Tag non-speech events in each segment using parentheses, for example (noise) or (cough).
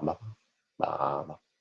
ma, ma, ma.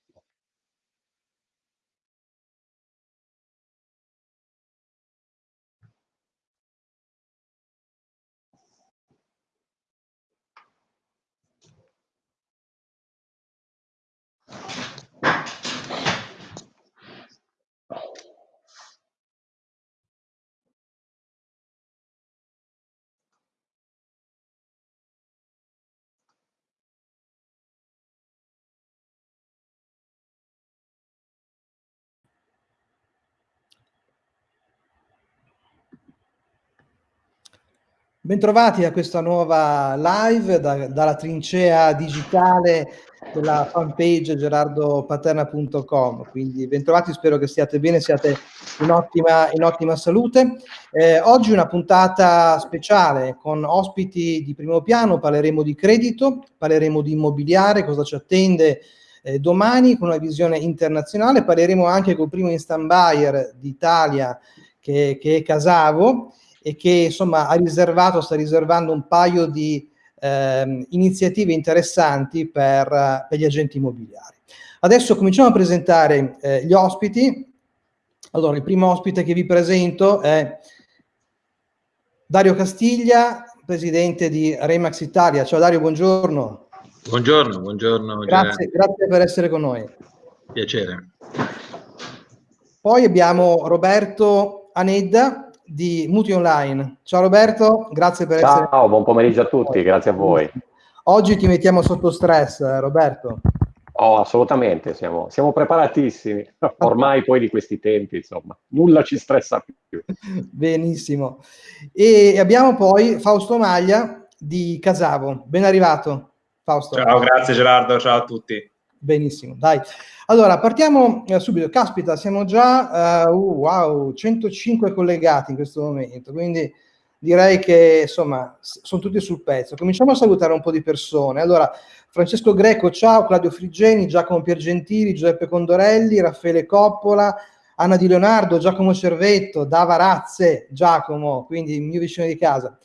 Bentrovati a questa nuova live da, dalla trincea digitale della fanpage gerardopaterna.com. Quindi bentrovati, spero che stiate bene, siate in ottima, in ottima salute. Eh, oggi una puntata speciale con ospiti di primo piano, parleremo di credito, parleremo di immobiliare, cosa ci attende eh, domani con una visione internazionale, parleremo anche col primo instant buyer d'Italia che, che è Casavo e che insomma ha riservato, sta riservando un paio di eh, iniziative interessanti per, per, gli agenti immobiliari. Adesso cominciamo a presentare eh, gli ospiti. Allora, il primo ospite che vi presento è Dario Castiglia, presidente di Remax Italia. Ciao Dario, buongiorno. Buongiorno, buongiorno. Grazie, grazie per essere con noi. Piacere. Poi abbiamo Roberto Anedda, di Muti Online. Ciao Roberto, grazie per Ciao, essere... Ciao, buon pomeriggio a tutti, grazie a voi. Oggi ti mettiamo sotto stress, eh, Roberto. Oh, assolutamente, siamo, siamo preparatissimi. (laughs) Ormai poi di questi tempi, insomma, nulla ci stressa più. (laughs) Benissimo. E abbiamo poi Fausto Maglia di Casavo. Ben arrivato, Fausto. Ciao, grazie Gerardo, ciao a tutti. Benissimo, dai. Allora, partiamo eh, subito. Caspita, siamo già, uh, wow, 105 collegati in questo momento, quindi direi che, insomma, sono tutti sul pezzo. Cominciamo a salutare un po' di persone. Allora, Francesco Greco, ciao, Claudio Friggeni, Giacomo Piergentili, Giuseppe Condorelli, Raffaele Coppola, Anna Di Leonardo, Giacomo Cervetto, Dava Razze, Giacomo, quindi il mio vicino di casa.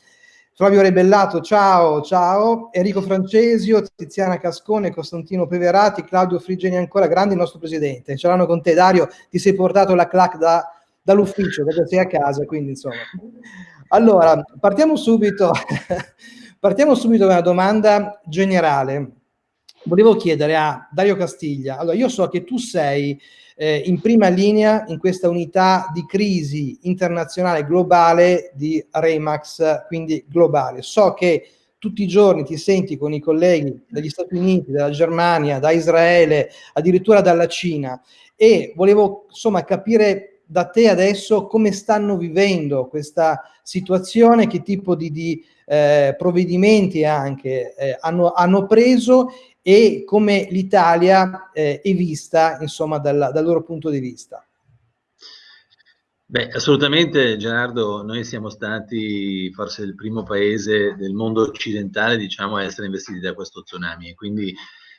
Flavio Rebellato, ciao, ciao. Enrico Francesio, Tiziana Cascone, Costantino Peverati, Claudio Frigeni ancora, grande il nostro presidente. Ce l'hanno con te, Dario, ti sei portato la clac da, dall'ufficio, perché sei a casa, quindi insomma. Allora, partiamo subito, (laughs) partiamo subito da una domanda generale. Volevo chiedere a Dario Castiglia, allora io so che tu sei eh, in prima linea in questa unità di crisi internazionale globale di Remax, quindi globale. So che tutti i giorni ti senti con i colleghi dagli Stati Uniti, dalla Germania, da Israele, addirittura dalla Cina e volevo insomma capire da te adesso come stanno vivendo questa situazione, che tipo di, di eh, provvedimenti anche eh, hanno, hanno preso e come l'Italia eh, è vista, insomma, dal, dal loro punto di vista. Beh, assolutamente Gerardo, noi siamo stati forse il primo paese del mondo occidentale diciamo, a essere investiti da questo tsunami e quindi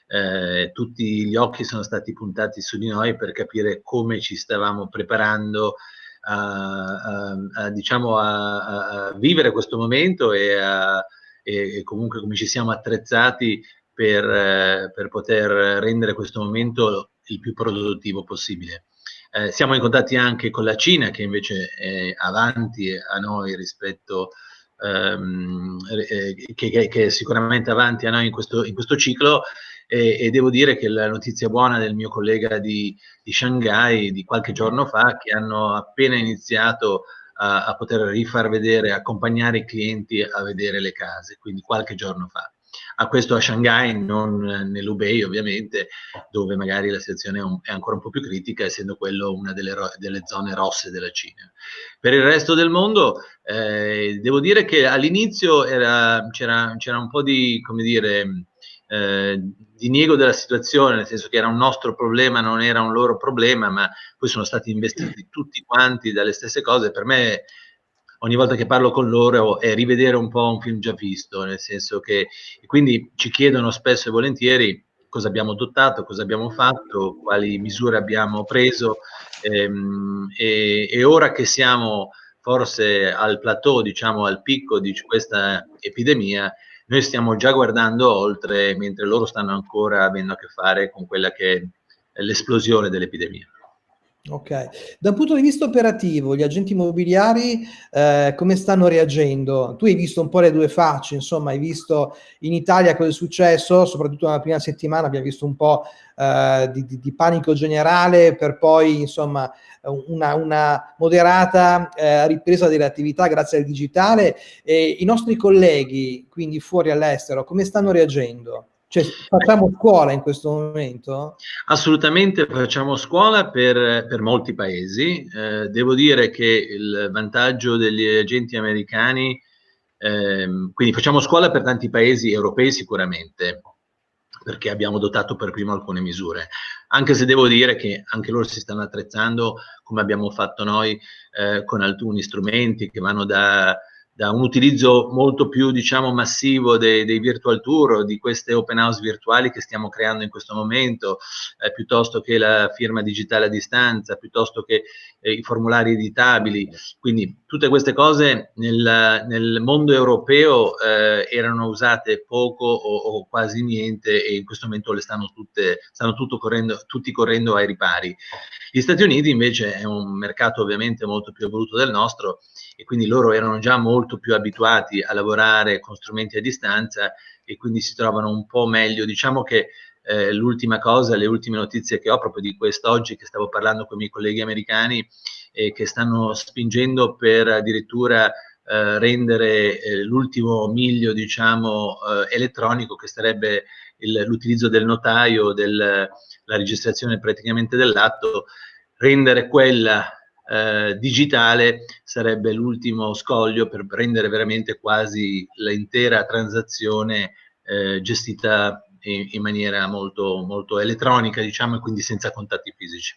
eh, tutti gli occhi sono stati puntati su di noi per capire come ci stavamo preparando a, a, a, diciamo, a vivere questo momento e, e, comunque come ci siamo attrezzati per, eh, per poter rendere questo momento il più produttivo possibile. Eh, siamo in contatti anche con la Cina che invece è avanti a noi rispetto ehm, eh, che, che, è sicuramente avanti a noi in questo, in questo ciclo e, e, devo dire che la notizia buona del mio collega di, di Shanghai di qualche giorno fa che hanno appena iniziato a, a poter rifar vedere, accompagnare i clienti a vedere le case, quindi qualche giorno fa a questo a Shanghai, non nell'Ubei ovviamente, dove magari la situazione è, ancora un po' più critica, essendo quello una delle, delle zone rosse della Cina. Per il resto del mondo, eh, devo dire che all'inizio c'era un po' di, come dire, eh, diniego della situazione, nel senso che era un nostro problema, non era un loro problema, ma poi sono stati investiti tutti quanti dalle stesse cose. Per me ogni volta che parlo con loro è rivedere un po' un film già visto, nel senso che quindi ci chiedono spesso e volentieri cosa abbiamo adottato, cosa abbiamo fatto, quali misure abbiamo preso ehm, e, e, ora che siamo forse al plateau, diciamo al picco di questa epidemia, noi stiamo già guardando oltre, mentre loro stanno ancora avendo a che fare con quella che è l'esplosione dell'epidemia. Ok, da un punto di vista operativo, gli agenti immobiliari eh, come stanno reagendo? Tu hai visto un po' le due facce, insomma, hai visto in Italia cosa è successo, soprattutto nella prima settimana abbiamo visto un po' eh, di, di, di, panico generale per poi, insomma, una, una moderata eh, ripresa delle attività grazie al digitale. E I nostri colleghi, quindi fuori all'estero, come stanno reagendo? Cioè, facciamo scuola in questo momento? Assolutamente facciamo scuola per, per molti paesi. Eh, devo dire che il vantaggio degli agenti americani, ehm, quindi facciamo scuola per tanti paesi europei sicuramente, perché abbiamo dotato per primo alcune misure. Anche se devo dire che anche loro si stanno attrezzando, come abbiamo fatto noi, eh, con alcuni strumenti che vanno da da un utilizzo molto più diciamo massivo dei, dei, virtual tour di queste open house virtuali che stiamo creando in questo momento eh, piuttosto che la firma digitale a distanza piuttosto che eh, i formulari editabili. Quindi tutte queste cose nel, nel mondo europeo eh, erano usate poco o, o, quasi niente e in questo momento le stanno tutte stanno correndo, tutti correndo ai ripari. Gli Stati Uniti invece è un mercato ovviamente molto più evoluto del nostro e quindi loro erano già molto più abituati a lavorare con strumenti a distanza e quindi si trovano un po' meglio. Diciamo che eh, l'ultima cosa, le ultime notizie che ho proprio di quest'oggi che stavo parlando con i miei colleghi americani e che stanno spingendo per addirittura eh, rendere eh, l'ultimo miglio diciamo eh, elettronico che sarebbe l'utilizzo del notaio, del, la registrazione praticamente dell'atto, rendere quella eh, digitale sarebbe l'ultimo scoglio per rendere veramente quasi l'intera transazione eh, gestita in, in, maniera molto, molto elettronica, diciamo, e quindi senza contatti fisici.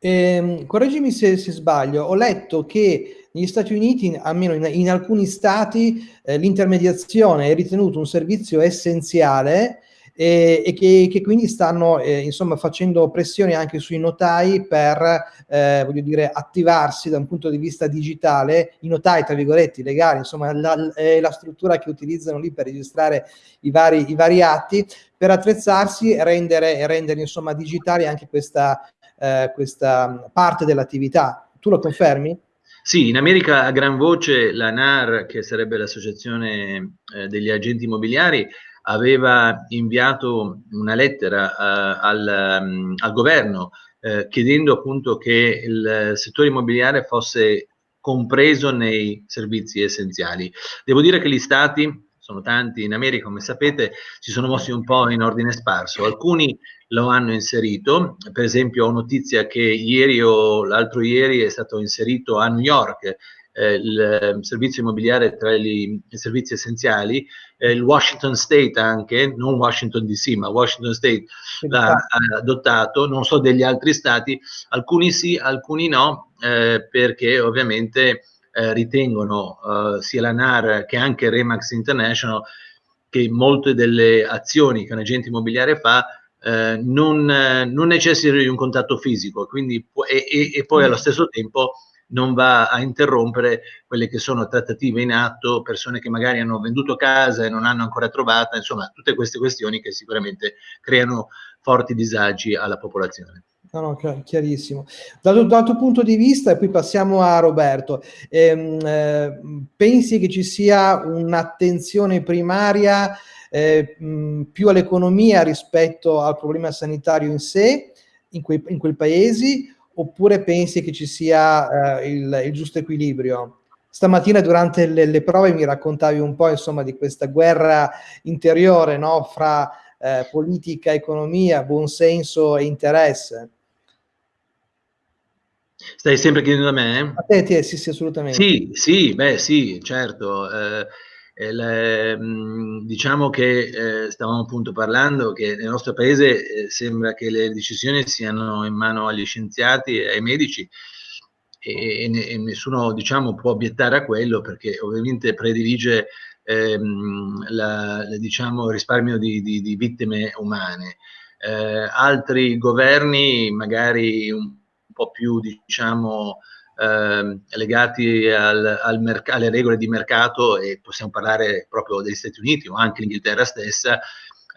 Eh, correggimi se, se, sbaglio, ho letto che negli Stati Uniti, almeno in, in alcuni stati, eh, l'intermediazione è ritenuto un servizio essenziale e, e che, che, quindi stanno eh, insomma facendo pressione anche sui notai per eh, voglio dire attivarsi da un punto di vista digitale i notai tra virgolette legali insomma la, la struttura che utilizzano lì per registrare i vari, i vari atti per attrezzarsi e rendere, rendere insomma digitale anche questa, eh, questa parte dell'attività tu lo confermi? Sì, in America a gran voce la NAR, che sarebbe l'associazione eh, degli agenti immobiliari, aveva inviato una lettera uh, al, um, al, governo uh, chiedendo appunto che il settore immobiliare fosse compreso nei servizi essenziali. Devo dire che gli stati, sono tanti in America come sapete, si sono mossi un po' in ordine sparso, alcuni lo hanno inserito, per esempio ho notizia che ieri o l'altro ieri è stato inserito a New York eh, il servizio immobiliare tra gli, i servizi essenziali, eh, il Washington State anche, non Washington DC, ma Washington State l'ha adottato, non so degli altri stati, alcuni sì, alcuni no, eh, perché ovviamente eh, ritengono eh, sia la NAR che anche Remax International che molte delle azioni che un agente immobiliare fa eh, non, non necessitano di un contatto fisico quindi, e, e, e poi allo mm. stesso tempo non va a interrompere quelle che sono trattative in atto, persone che magari hanno venduto casa e non hanno ancora trovata, insomma tutte queste questioni che sicuramente creano forti disagi alla popolazione. No, no, chiarissimo. Dal, dal, tuo punto di vista, e poi passiamo a Roberto, ehm, eh, pensi che ci sia un'attenzione primaria eh, mh, più all'economia rispetto al problema sanitario in sé, in, quei, in quei paesi, oppure pensi che ci sia eh, il, il, giusto equilibrio? Stamattina durante le, le, prove mi raccontavi un po' insomma di questa guerra interiore no? fra eh, politica, economia, buonsenso e interesse. Stai sempre chiedendo a me? A te, te sì, sì, assolutamente. Sì, sì, beh sì, certo. Eh, mm, diciamo che eh, stavamo appunto parlando che nel nostro paese eh, sembra che le decisioni siano in mano agli scienziati e ai medici e, e, e nessuno diciamo, può obiettare a quello perché ovviamente predilige ehm, la, la, diciamo, il risparmio di, di, di vittime umane. Eh, altri governi magari un po' più diciamo eh, legati al, al alle regole di mercato e possiamo parlare proprio degli Stati Uniti o anche l'Inghilterra stessa,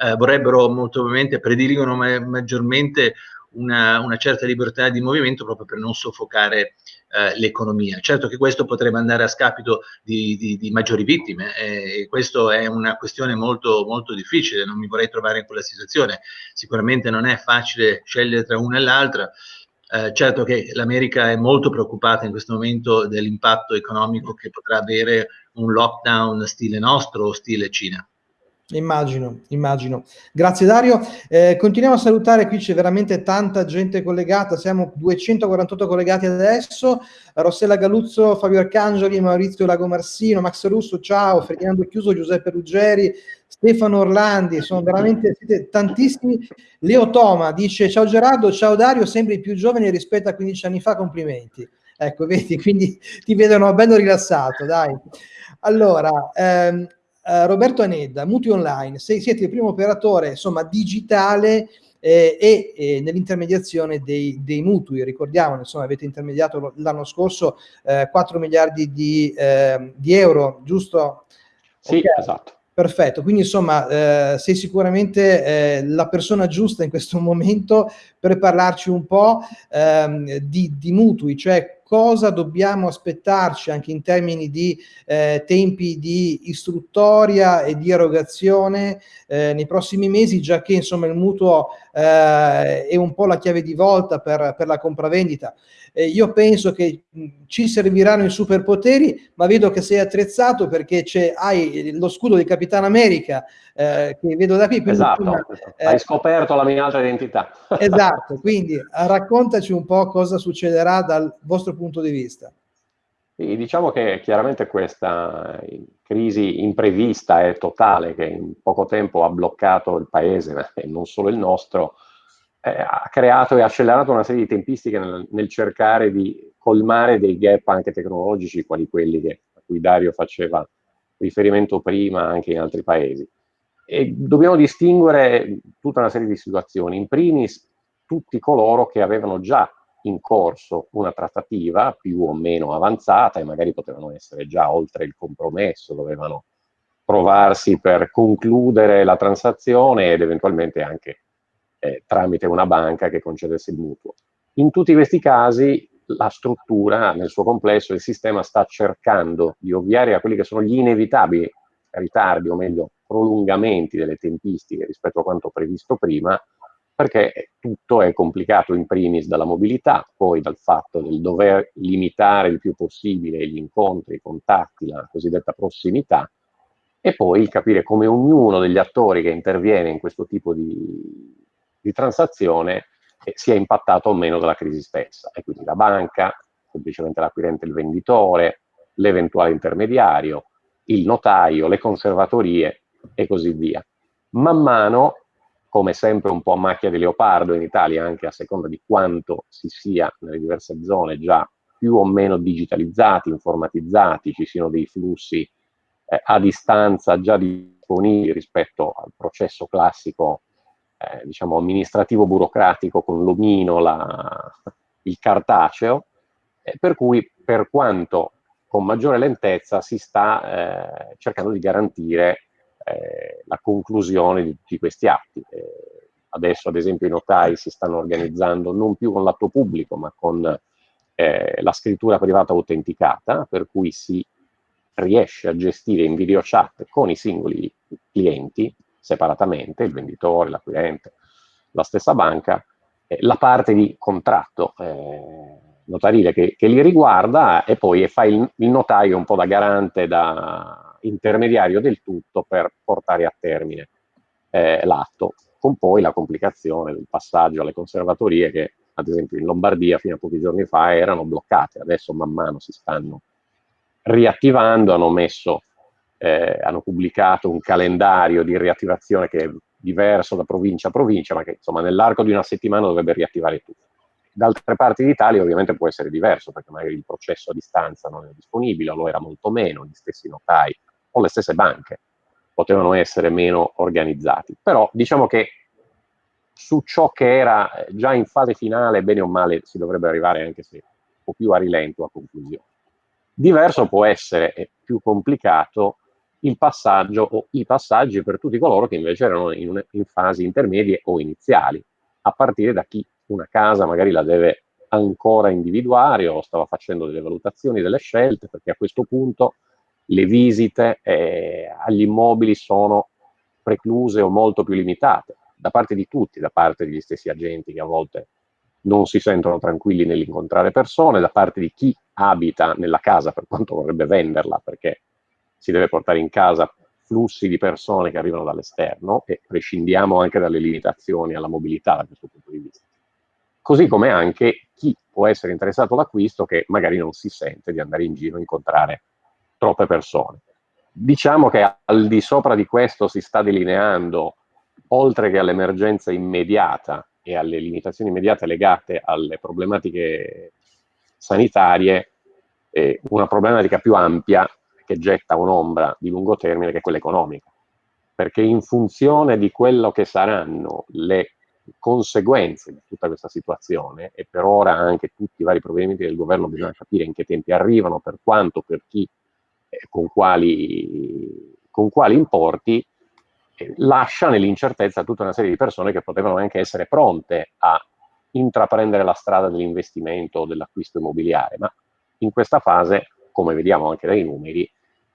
eh, vorrebbero molto probabilmente, prediligono ma maggiormente una, una, certa libertà di movimento proprio per non soffocare eh, l'economia. Certo che questo potrebbe andare a scapito di, di, di maggiori vittime e questo è una questione molto, molto difficile, non mi vorrei trovare in quella situazione. Sicuramente non è facile scegliere tra una e l'altra. Eh, certo che l'America è molto preoccupata in questo momento dell'impatto economico che potrà avere un lockdown stile nostro o stile Cina. Immagino, immagino. Grazie Dario. Eh, continuiamo a salutare, qui c'è veramente tanta gente collegata, siamo 248 collegati adesso. Rossella Galuzzo, Fabio Arcangeli, Maurizio Lagomarsino, Max Russo, ciao, Ferdinando Chiuso, Giuseppe Ruggeri, Stefano Orlandi, sono veramente tantissimi. Leo Toma dice ciao Gerardo, ciao Dario, sembri più giovane rispetto a 15 anni fa, complimenti. Ecco, (laughs) vedi, quindi ti vedono bello rilassato, dai. Allora, ehm, eh, Roberto Anedda, Mutui Online, se siete il primo operatore insomma, digitale eh, e eh, nell'intermediazione dei, dei, mutui, ricordiamo, insomma, avete intermediato l'anno scorso 4 eh, miliardi di, ehm, di, euro, giusto? Sì, okay. esatto. Perfetto, quindi insomma eh, sei sicuramente eh, la persona giusta in questo momento per parlarci un po' ehm, di, di, mutui, cioè cosa dobbiamo aspettarci anche in termini di eh, tempi di istruttoria e di erogazione eh, nei prossimi mesi, già che insomma il mutuo eh, è un po' la chiave di volta per, per la compravendita. Eh, io penso che mh, ci serviranno i superpoteri, ma vedo che sei attrezzato perché hai lo scudo di Capitano America eh, che vedo da qui. Esatto, una, eh, hai scoperto la mia altra identità. (laughs) esatto, quindi raccontaci un po' cosa succederà dal vostro punto di vista. Sì, diciamo che chiaramente questa crisi imprevista e totale che in poco tempo ha bloccato il paese, e non solo il nostro, eh, ha creato e accelerato una serie di tempistiche nel, nel, cercare di colmare dei gap anche tecnologici, quali quelli che, a cui Dario faceva riferimento prima anche in altri paesi. E dobbiamo distinguere tutta una serie di situazioni. In primis, tutti coloro che avevano già in corso una trattativa più o meno avanzata e magari potevano essere già oltre il compromesso, dovevano provarsi per concludere la transazione ed eventualmente anche eh, tramite una banca che concedesse il mutuo. In tutti questi casi la struttura nel suo complesso, il sistema sta cercando di ovviare a quelli che sono gli inevitabili ritardi o meglio prolungamenti delle tempistiche rispetto a quanto previsto prima, perché tutto è complicato in primis dalla mobilità, poi dal fatto del dover limitare il più possibile gli incontri, i contatti, la cosiddetta prossimità, e poi il capire come ognuno degli attori che interviene in questo tipo di, di transazione eh, sia impattato o meno dalla crisi stessa. E quindi la banca, semplicemente l'acquirente e il venditore, l'eventuale intermediario, il notaio, le conservatorie e così via. Man mano, come sempre un po' a macchia di leopardo in Italia, anche a seconda di quanto si sia nelle diverse zone già più o meno digitalizzati, informatizzati, ci siano dei flussi eh, a distanza già disponibili rispetto al processo classico eh, diciamo, amministrativo burocratico con l'omino, la, il cartaceo, eh, per cui per quanto con maggiore lentezza si sta eh, cercando di garantire eh, la conclusione di tutti questi atti. Eh, adesso ad esempio i notai si stanno organizzando non più con l'atto pubblico ma con la scrittura privata autenticata, per cui si riesce a gestire in video chat con i singoli clienti separatamente, il venditore, l'acquirente, la stessa banca, eh, la parte di contratto eh, notarile che, che, li riguarda e poi fa il, il, notaio un po' da garante, da intermediario del tutto per portare a termine eh, l'atto, con poi la complicazione del passaggio alle conservatorie che ad esempio in Lombardia fino a pochi giorni fa erano bloccate, adesso man mano si stanno riattivando, hanno messo eh, hanno pubblicato un calendario di riattivazione che è diverso da provincia a provincia, ma che insomma nell'arco di una settimana dovrebbe riattivare tutto. Da altre parti d'Italia ovviamente può essere diverso, perché magari il processo a distanza non è disponibile, o lo era molto meno, gli stessi notai o le stesse banche potevano essere meno organizzati. Però diciamo che su ciò che era già in fase finale, bene o male, si dovrebbe arrivare anche se o più a rilento a conclusione. Diverso può essere, più complicato, il passaggio o i passaggi per tutti coloro che invece erano in, una, in fasi intermedie o iniziali, a partire da chi una casa magari la deve ancora individuare o stava facendo delle valutazioni, delle scelte, perché a questo punto le visite eh, agli immobili sono precluse o molto più limitate da parte di tutti, da parte degli stessi agenti che a volte non si sentono tranquilli nell'incontrare persone, da parte di chi abita nella casa per quanto vorrebbe venderla, perché si deve portare in casa flussi di persone che arrivano dall'esterno e prescindiamo anche dalle limitazioni alla mobilità da questo punto di vista. Così come anche chi può essere interessato all'acquisto che magari non si sente di andare in giro a incontrare troppe persone. Diciamo che al di sopra di questo si sta delineando, oltre che all'emergenza immediata e alle limitazioni immediate legate alle problematiche sanitarie, eh, una problematica più ampia che getta un'ombra di lungo termine che è quella economica. Perché in funzione di quello che saranno le conseguenze di tutta questa situazione, e per ora anche tutti i vari provvedimenti del governo bisogna capire in che tempi arrivano, per quanto, per chi, eh, con, quali, con quali importi, eh, lascia nell'incertezza tutta una serie di persone che potevano anche essere pronte a intraprendere la strada dell'investimento o dell'acquisto immobiliare, ma in questa fase, come vediamo anche dai numeri,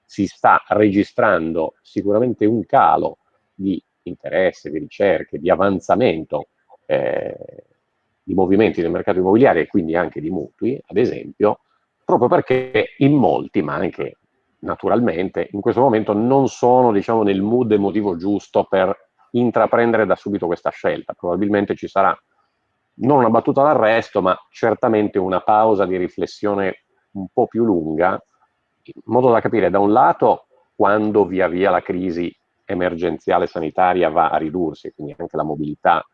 si sta registrando sicuramente un calo di interesse, di ricerche, di avanzamento eh, di movimenti del mercato immobiliare e quindi anche di mutui, ad esempio, proprio perché in molti, ma anche naturalmente, in questo momento non sono diciamo, nel mood emotivo giusto per intraprendere da subito questa scelta. Probabilmente ci sarà non una battuta d'arresto, ma certamente una pausa di riflessione un po' più lunga, in modo da capire da un lato quando via via la crisi emergenziale sanitaria va a ridursi, quindi anche la mobilità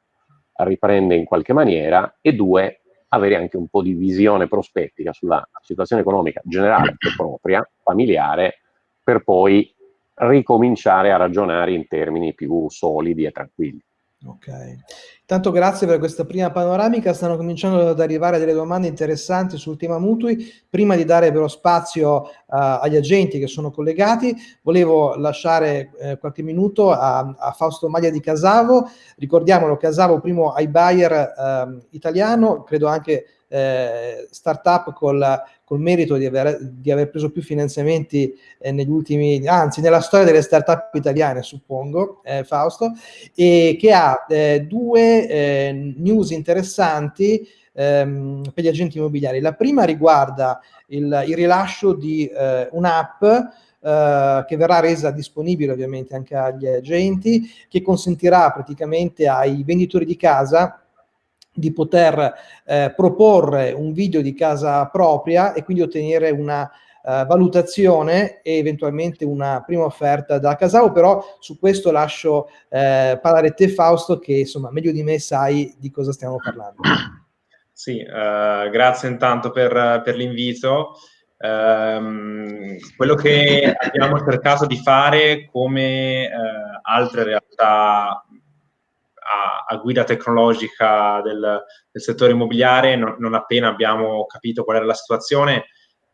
riprende in qualche maniera, e due, avere anche un po' di visione prospettica sulla situazione economica generale propria, familiare, per poi ricominciare a ragionare in termini più solidi e tranquilli. Ok, tanto grazie per questa prima panoramica, stanno cominciando ad arrivare delle domande interessanti sul tema mutui, prima di dare però spazio uh, agli agenti che sono collegati, volevo lasciare eh, qualche minuto a, a, Fausto Maglia di Casavo, ricordiamolo Casavo primo iBuyer eh, italiano, credo anche eh, startup col, col merito di aver, di aver, preso più finanziamenti eh, negli ultimi, anzi nella storia delle startup italiane suppongo, eh, Fausto, e che ha eh, due eh, news interessanti ehm, per gli agenti immobiliari. La prima riguarda il, il rilascio di eh, un'app Uh, che verrà resa disponibile ovviamente anche agli agenti, che consentirà praticamente ai venditori di casa di poter eh, proporre un video di casa propria e quindi ottenere una uh, valutazione e eventualmente una prima offerta da Casao, però su questo lascio eh, parlare te Fausto che insomma meglio di me sai di cosa stiamo parlando. Sì, uh, grazie intanto per, per l'invito. Um, quello che abbiamo cercato di fare come uh, altre realtà a, a guida tecnologica del, del settore immobiliare, non, non, appena abbiamo capito qual era la situazione,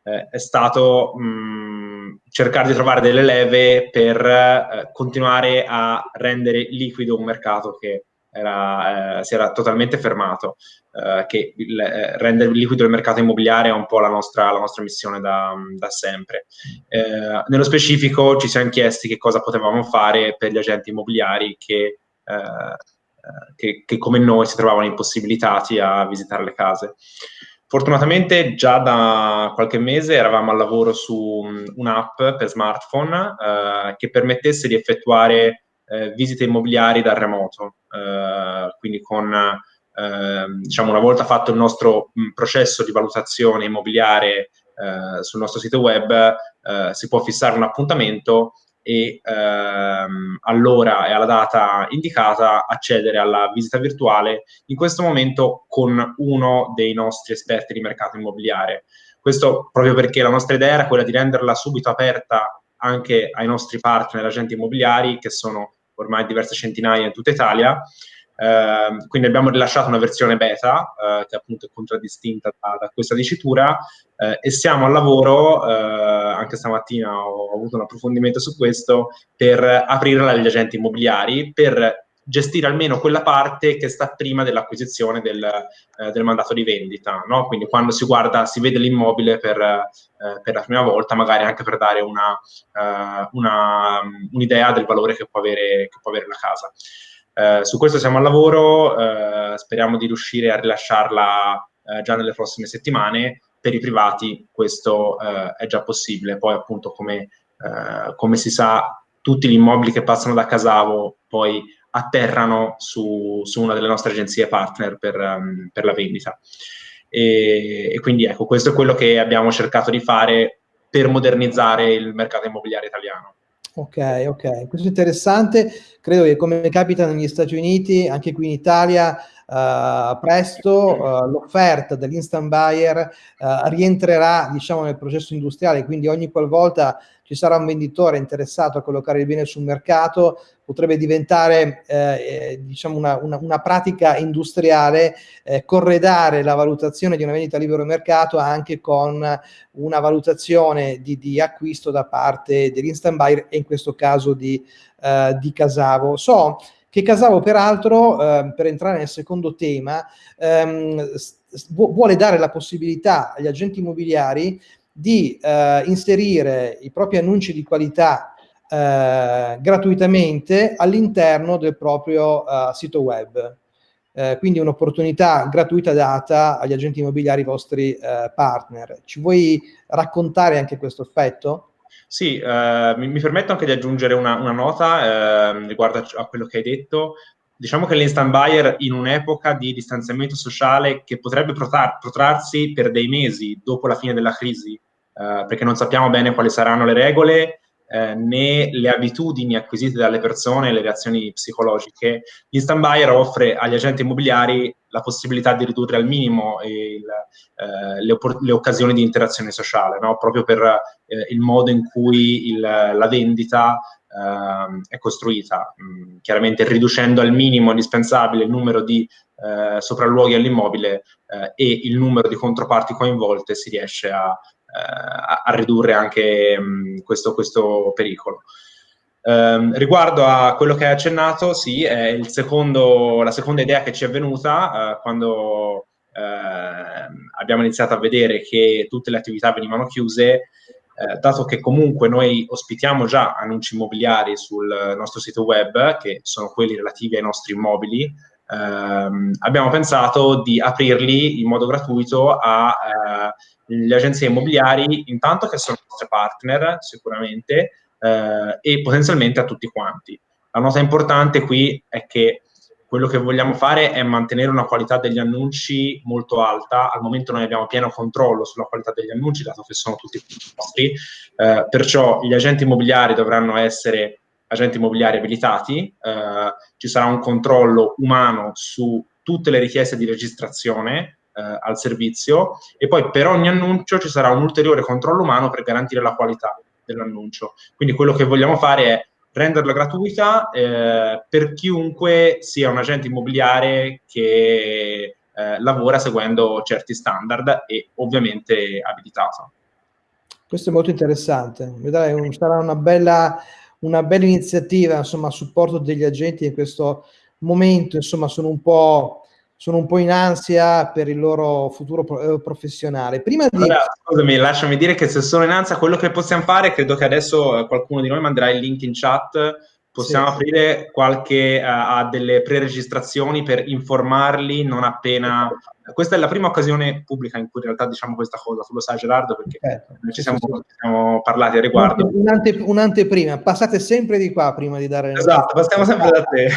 eh, è stato mh, cercare di trovare delle leve per eh, continuare a rendere liquido un mercato che era, eh, si era totalmente fermato, eh, che il, eh, rendere liquido il mercato immobiliare è un po' la nostra, la nostra missione da, da sempre. Eh, nello specifico ci siamo chiesti che cosa potevamo fare per gli agenti immobiliari che che, che, come noi si trovavano impossibilitati a visitare le case. Fortunatamente già da qualche mese eravamo al lavoro su un'app per smartphone eh, che permettesse di effettuare eh, visite immobiliari dal remoto, eh, quindi con ehm, diciamo una volta fatto il nostro mh, processo di valutazione immobiliare eh, sul nostro sito web eh, si può fissare un appuntamento e ehm, all'ora e alla data indicata accedere alla visita virtuale, in questo momento con uno dei nostri esperti di mercato immobiliare. Questo proprio perché la nostra idea era quella di renderla subito aperta anche ai nostri partner agenti immobiliari, che sono ormai diverse centinaia in tutta Italia, Uh, quindi abbiamo rilasciato una versione beta uh, che appunto è contraddistinta da, da questa dicitura uh, e siamo al lavoro, anche stamattina ho, ho, avuto un approfondimento su questo, per aprirla agli agenti immobiliari, per gestire almeno quella parte che sta prima dell'acquisizione del, del, mandato di vendita. No? Quindi quando si guarda, si vede l'immobile per, per, la prima volta, magari anche per dare un'idea una, un del valore che può avere, che può avere la casa. Eh, su questo siamo al lavoro, eh, speriamo di riuscire a rilasciarla eh, già nelle prossime settimane. Per i privati questo eh, è già possibile, poi appunto come, eh, come, si sa tutti gli immobili che passano da Casavo poi atterrano su, su una delle nostre agenzie partner per, um, per la vendita. E, e quindi ecco, questo è quello che abbiamo cercato di fare per modernizzare il mercato immobiliare italiano. Ok, ok, questo è interessante. Credo che come capita negli Stati Uniti, anche qui in Italia, uh, presto uh, l'offerta dell'instant buyer uh, rientrerà, diciamo, nel processo industriale, quindi ogni qualvolta ci sarà un venditore interessato a collocare il bene sul mercato, potrebbe diventare eh, eh, diciamo una, una, una, pratica industriale, eh, corredare la valutazione di una vendita a libero mercato anche con una valutazione di, di acquisto da parte dell'instant buyer e in questo caso di, eh, di Casavo. So che Casavo peraltro, eh, per entrare nel secondo tema, ehm, vuole dare la possibilità agli agenti immobiliari di eh, inserire i propri annunci di qualità eh, gratuitamente all'interno del proprio uh, sito web. Eh, quindi un'opportunità gratuita data agli agenti immobiliari vostri eh, partner. Ci vuoi raccontare anche questo aspetto? Sì, eh, mi, mi, permetto anche di aggiungere una, una nota ehm, riguardo a, quello che hai detto. Diciamo che l'instant buyer in un'epoca di distanziamento sociale che potrebbe protrarsi per dei mesi dopo la fine della crisi, eh, perché non sappiamo bene quali saranno le regole eh, né le abitudini acquisite dalle persone, le reazioni psicologiche. Instant Buyer offre agli agenti immobiliari la possibilità di ridurre al minimo il, eh, le, le, occasioni di interazione sociale, no? proprio per eh, il modo in cui il, la vendita ehm, è costruita, mm, chiaramente riducendo al minimo indispensabile il numero di eh, sopralluoghi all'immobile eh, e il numero di controparti coinvolte si riesce a, a, a ridurre anche mh, questo, questo, pericolo. Um, riguardo a quello che hai accennato, sì, è secondo, la seconda idea che ci è venuta uh, quando uh, abbiamo iniziato a vedere che tutte le attività venivano chiuse, uh, dato che comunque noi ospitiamo già annunci immobiliari sul nostro sito web, che sono quelli relativi ai nostri immobili, ehm, abbiamo pensato di aprirli in modo gratuito a eh, agenzie immobiliari, intanto che sono i nostri partner sicuramente, eh, e potenzialmente a tutti quanti. La nota importante qui è che quello che vogliamo fare è mantenere una qualità degli annunci molto alta. Al momento noi abbiamo pieno controllo sulla qualità degli annunci, dato che sono tutti nostri, eh, perciò gli agenti immobiliari dovranno essere agenti immobiliari abilitati, eh, ci sarà un controllo umano su tutte le richieste di registrazione, eh, al servizio e poi per ogni annuncio ci sarà un ulteriore controllo umano per garantire la qualità dell'annuncio. Quindi quello che vogliamo fare è renderla gratuita eh, per chiunque sia un agente immobiliare che eh, lavora seguendo certi standard e ovviamente abilitato. Questo è molto interessante, vedrai, un, sarà una bella, una bella iniziativa insomma, a supporto degli agenti in questo momento, insomma sono un po' sono un po' in ansia per il loro futuro eh, professionale. Prima di... Allora, scusami, lasciami dire che se sono in ansia, quello che possiamo fare, credo che adesso eh, qualcuno di noi manderà il link in chat, possiamo sì, aprire sì. qualche, uh, a delle pre-registrazioni per informarli non appena questa è la prima occasione pubblica in cui in realtà diciamo questa cosa, tu lo sai Gerardo perché certo, ci siamo, sì, siamo, parlati a riguardo. Un'ante, un'anteprima, passate sempre di qua prima di dare... Esatto, passiamo sempre da te.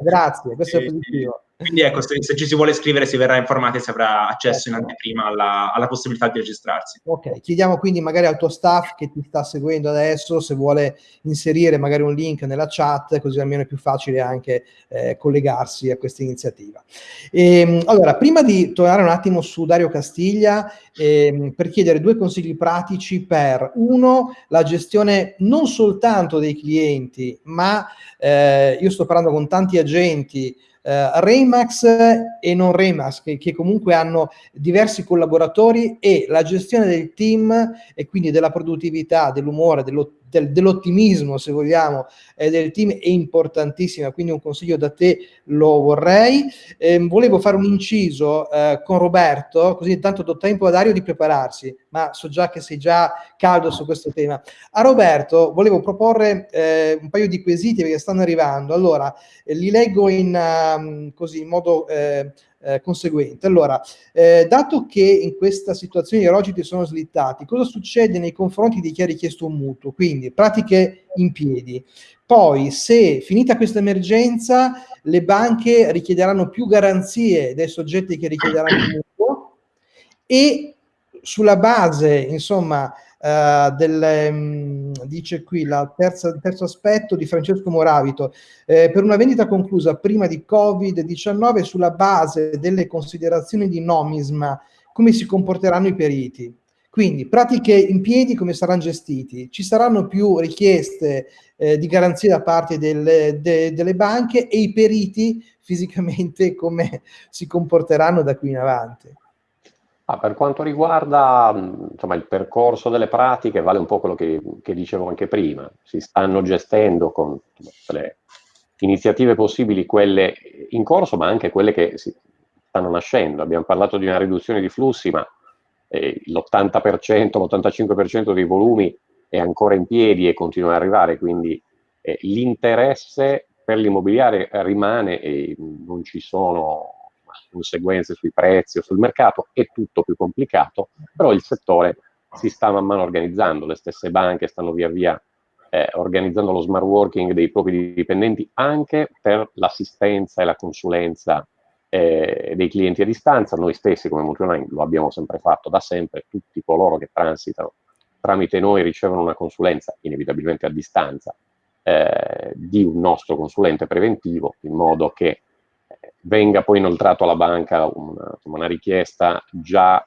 Grazie, questo è positivo. Quindi ecco, se, se, ci si vuole iscrivere si verrà informati e si avrà accesso in anteprima alla, alla, possibilità di registrarsi. Ok, chiediamo quindi magari al tuo staff che ti sta seguendo adesso se vuole inserire magari un link nella chat, così almeno è più facile anche eh, collegarsi a questa iniziativa. E, ehm, allora, prima di tornare un attimo su Dario Castiglia, eh, per chiedere due consigli pratici per, uno, la gestione non soltanto dei clienti, ma eh, io sto parlando con tanti agenti eh, Remax e non Remax, che, che, comunque hanno diversi collaboratori e la gestione del team e quindi della produttività, dell'umore, dello, del, dell'ottimismo, se vogliamo, eh, del team è importantissima, quindi un consiglio da te lo vorrei. Eh, volevo fare un inciso eh, con Roberto, così intanto do tempo a Dario di prepararsi, ma so già che sei già caldo su questo tema. A Roberto volevo proporre eh, un paio di quesiti perché stanno arrivando. Allora, eh, li leggo in, um, così, in modo eh, conseguente. Allora, eh, dato che in questa situazione i rogiti sono slittati, cosa succede nei confronti di chi ha richiesto un mutuo? Quindi pratiche in piedi. Poi, se finita questa emergenza, le banche richiederanno più garanzie dai soggetti che richiederanno il mutuo e sulla base, insomma, Uh, del, um, dice qui la terza, il terzo aspetto di Francesco Moravito, eh, per una vendita conclusa prima di Covid-19 sulla base delle considerazioni di nomisma, come si comporteranno i periti? Quindi pratiche in piedi come saranno gestiti? Ci saranno più richieste eh, di garanzie da parte delle, de, delle banche e i periti fisicamente come si comporteranno da qui in avanti? Ah, per quanto riguarda insomma, il percorso delle pratiche, vale un po' quello che, che dicevo anche prima. Si stanno gestendo con le iniziative possibili, quelle in corso, ma anche quelle che stanno nascendo. Abbiamo parlato di una riduzione di flussi, ma eh, l'80%, l'85% dei volumi è ancora in piedi e continua ad arrivare, quindi eh, l'interesse per l'immobiliare rimane e non ci sono conseguenze sui prezzi o sul mercato, è tutto più complicato, però il settore si sta man mano organizzando, le stesse banche stanno via via eh, organizzando lo smart working dei propri dipendenti anche per l'assistenza e la consulenza eh, dei clienti a distanza. Noi stessi come Multionine lo abbiamo sempre fatto da sempre, tutti coloro che transitano tramite noi ricevono una consulenza inevitabilmente a distanza eh, di un nostro consulente preventivo in modo che venga poi inoltrato alla banca una, una richiesta già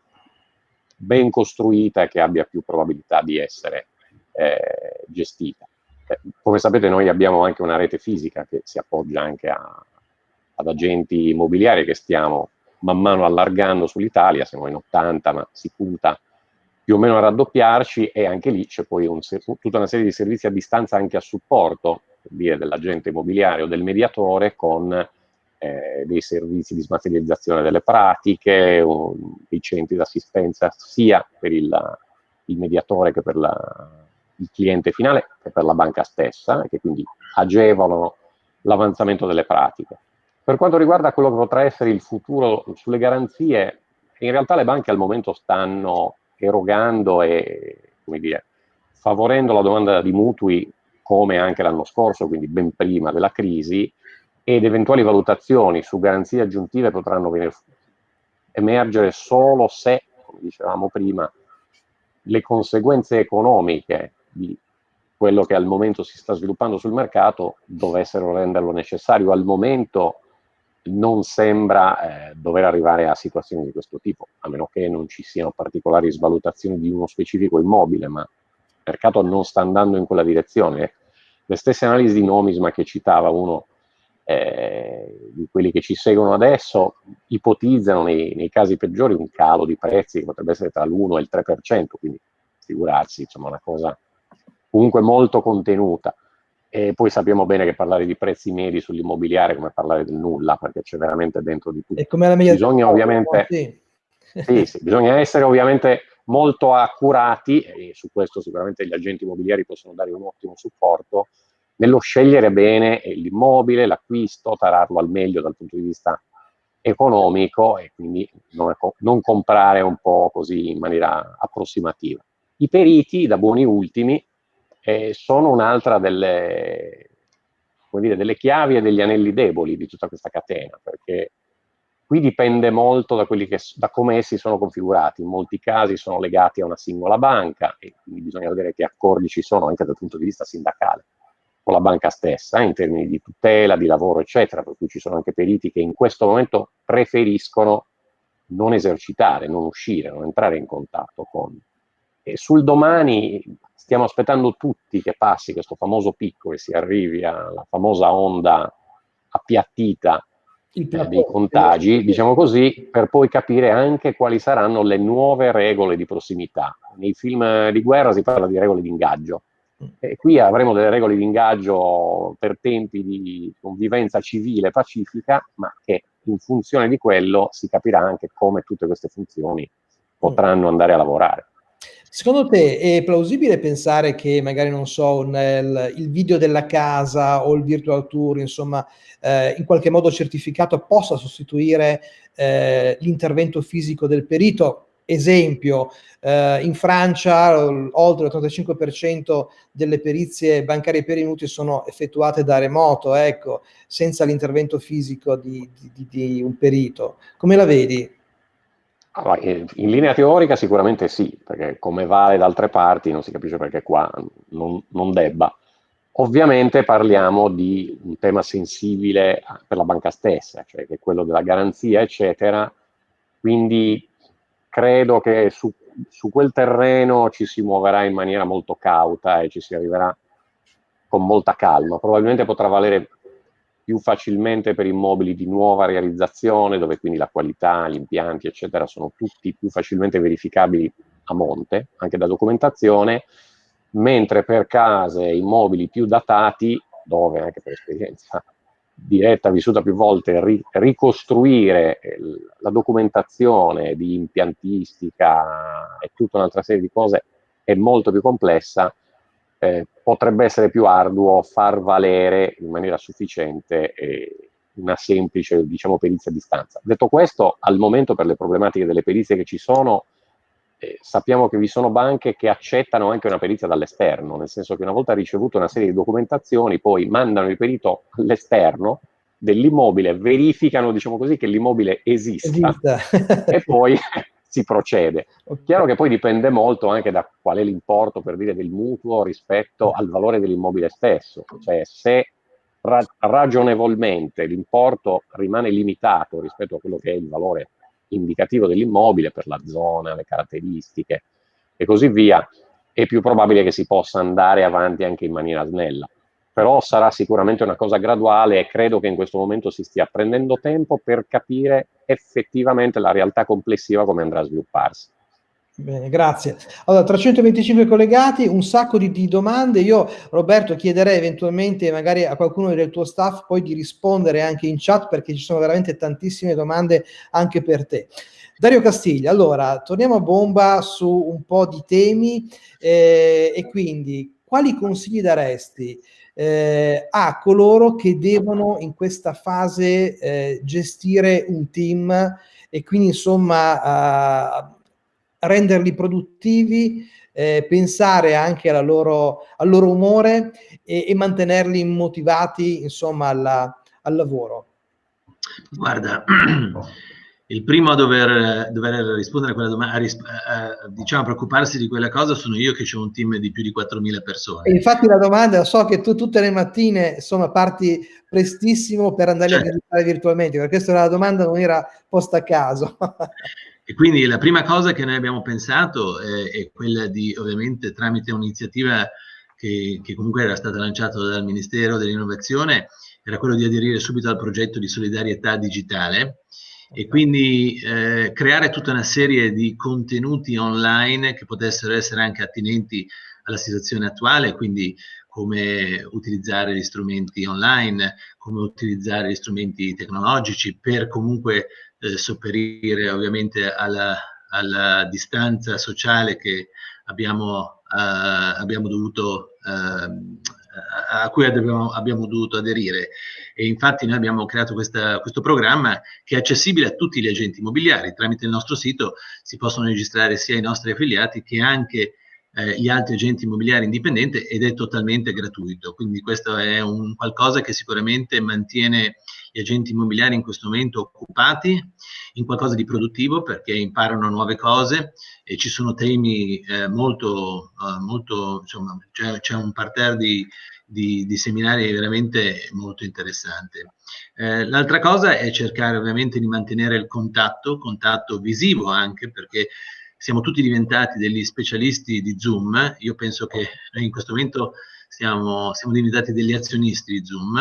ben costruita e che abbia più probabilità di essere eh, gestita. Eh, come sapete noi abbiamo anche una rete fisica che si appoggia anche a, ad agenti immobiliari che stiamo man mano allargando sull'Italia, siamo in 80 ma si punta più o meno a raddoppiarci e anche lì c'è poi un, tutta una serie di servizi a distanza anche a supporto dell'agente immobiliare o del mediatore con eh, dei servizi di smaterializzazione delle pratiche, un, dei centri d'assistenza sia per il, il, mediatore che per la, il cliente finale che per la banca stessa, che quindi agevolano l'avanzamento delle pratiche. Per quanto riguarda quello che potrà essere il futuro sulle garanzie, in realtà le banche al momento stanno erogando e, dire, favorendo la domanda di mutui come anche l'anno scorso, quindi ben prima della crisi, ed eventuali valutazioni su garanzie aggiuntive potranno venire, emergere solo se, come dicevamo prima, le conseguenze economiche di quello che al momento si sta sviluppando sul mercato dovessero renderlo necessario. Al momento non sembra eh, dover arrivare a situazioni di questo tipo, a meno che non ci siano particolari svalutazioni di uno specifico immobile, ma il mercato non sta andando in quella direzione. Le stesse analisi di nomisma che citava uno eh, di quelli che ci seguono adesso ipotizzano nei, nei, casi peggiori un calo di prezzi che potrebbe essere tra l'1 e il 3%, quindi figurarsi, insomma, una cosa comunque molto contenuta. E poi sappiamo bene che parlare di prezzi medi sull'immobiliare è come parlare del nulla, perché c'è veramente dentro di tutto. E come la media bisogna ovviamente, sì. sì, sì, bisogna essere ovviamente molto accurati, e su questo sicuramente gli agenti immobiliari possono dare un ottimo supporto, nello scegliere bene l'immobile, l'acquisto, tararlo al meglio dal punto di vista economico e quindi non, non, comprare un po' così in maniera approssimativa. I periti, da buoni ultimi, eh, sono un'altra delle, delle chiavi e degli anelli deboli di tutta questa catena, perché qui dipende molto da, che, da, come essi sono configurati. In molti casi sono legati a una singola banca e quindi bisogna vedere che accordi ci sono anche dal punto di vista sindacale con la banca stessa in termini di tutela, di lavoro, eccetera, per cui ci sono anche periti che in questo momento preferiscono non esercitare, non uscire, non entrare in contatto con. E sul domani stiamo aspettando tutti che passi questo famoso picco e si arrivi alla famosa onda appiattita eh, dei contagi, diciamo così, per poi capire anche quali saranno le nuove regole di prossimità. Nei film di guerra si parla di regole di ingaggio. E qui avremo delle regole di ingaggio per tempi di convivenza civile pacifica, ma che in funzione di quello si capirà anche come tutte queste funzioni potranno andare a lavorare. Secondo te è plausibile pensare che magari, non so, nel, il video della casa o il virtual tour, insomma, eh, in qualche modo certificato possa sostituire eh, l'intervento fisico del perito? Esempio, eh, in Francia oltre il 35% delle perizie bancarie per minuti sono effettuate da remoto, ecco, senza l'intervento fisico di, di, di un perito. Come la vedi? Allora, in linea teorica sicuramente sì, perché come vale da altre parti non si capisce perché qua non, non debba. Ovviamente parliamo di un tema sensibile per la banca stessa, cioè che è quello della garanzia, eccetera. Quindi credo che su, su quel terreno ci si muoverà in maniera molto cauta e ci si arriverà con molta calma. Probabilmente potrà valere più facilmente per immobili di nuova realizzazione, dove quindi la qualità, gli impianti, eccetera, sono tutti più facilmente verificabili a monte, anche da documentazione, mentre per case e immobili più datati, dove anche per esperienza diretta, vissuta più volte, ri ricostruire la documentazione di impiantistica e tutta un'altra serie di cose è molto più complessa, eh, potrebbe essere più arduo far valere in maniera sufficiente eh, una semplice, diciamo, perizia a distanza. Detto questo, al momento per le problematiche delle perizie che ci sono, eh, sappiamo che vi sono banche che accettano anche una perizia dall'esterno, nel senso che una volta ricevuto una serie di documentazioni, poi mandano il perito all'esterno dell'immobile, verificano, diciamo così, che l'immobile esista, esista. (laughs) e poi (laughs) si procede. Chiaro che poi dipende molto anche da qual è l'importo, per dire, del mutuo rispetto al valore dell'immobile stesso. Cioè, se ra ragionevolmente l'importo rimane limitato rispetto a quello che è il valore indicativo dell'immobile per la zona, le caratteristiche e così via, è più probabile che si possa andare avanti anche in maniera snella però sarà sicuramente una cosa graduale e credo che in questo momento si stia prendendo tempo per capire effettivamente la realtà complessiva come andrà a svilupparsi. Bene, grazie. Allora, 325 collegati, un sacco di, di, domande. Io, Roberto, chiederei eventualmente magari a qualcuno del tuo staff poi di rispondere anche in chat perché ci sono veramente tantissime domande anche per te. Dario Castiglia, allora, torniamo a bomba su un po' di temi eh, e quindi quali consigli daresti eh, a coloro che devono in questa fase eh, gestire un team e quindi insomma renderli produttivi, eh, pensare anche loro, al loro umore e, e mantenerli motivati insomma alla, al lavoro. Guarda, (clears throat) il primo a dover, dover rispondere a quella domanda, a, a, diciamo, preoccuparsi di quella cosa sono io che ho un team di più di 4.000 persone. E infatti la domanda, so che tu tutte le mattine, insomma, parti prestissimo per andare certo. a visitare virtualmente, perché questa era la domanda, non era posta a caso. (laughs) e quindi la prima cosa che noi abbiamo pensato è, è quella di, ovviamente, tramite un'iniziativa che, che comunque era stata lanciata dal Ministero dell'Innovazione, era quello di aderire subito al progetto di solidarietà digitale, e quindi eh, creare tutta una serie di contenuti online che potessero essere anche attinenti alla situazione attuale, quindi come utilizzare gli strumenti online, come utilizzare gli strumenti tecnologici per comunque eh, sopperire ovviamente alla, alla, distanza sociale che abbiamo, eh, abbiamo dovuto eh, a cui abbiamo, abbiamo, dovuto aderire. E infatti noi abbiamo creato questa, questo programma che è accessibile a tutti gli agenti immobiliari. Tramite il nostro sito si possono registrare sia i nostri affiliati che anche eh, gli altri agenti immobiliari indipendenti ed è totalmente gratuito. Quindi questo è un qualcosa che sicuramente mantiene gli agenti immobiliari in questo momento occupati in qualcosa di produttivo perché imparano nuove cose e ci sono temi eh, molto, eh, molto insomma, c'è un parterre di, di, di, seminari veramente molto interessante. Eh, L'altra cosa è cercare ovviamente di mantenere il contatto, contatto visivo anche perché siamo tutti diventati degli specialisti di Zoom. Io penso che in questo momento siamo, siamo diventati degli azionisti di Zoom